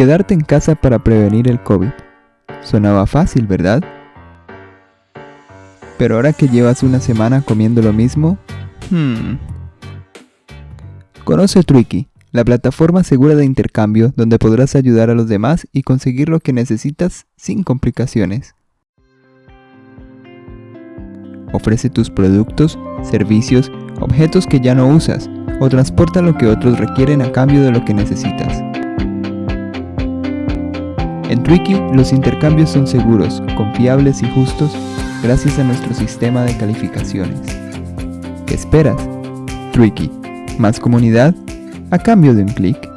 Quedarte en casa para prevenir el COVID. Sonaba fácil, ¿verdad? Pero ahora que llevas una semana comiendo lo mismo, hmm. Conoce Tricky, la plataforma segura de intercambio donde podrás ayudar a los demás y conseguir lo que necesitas sin complicaciones. Ofrece tus productos, servicios, objetos que ya no usas o transporta lo que otros requieren a cambio de lo que necesitas. En Tricky los intercambios son seguros, confiables y justos gracias a nuestro sistema de calificaciones. ¿Qué esperas? Tricky, más comunidad a cambio de un clic.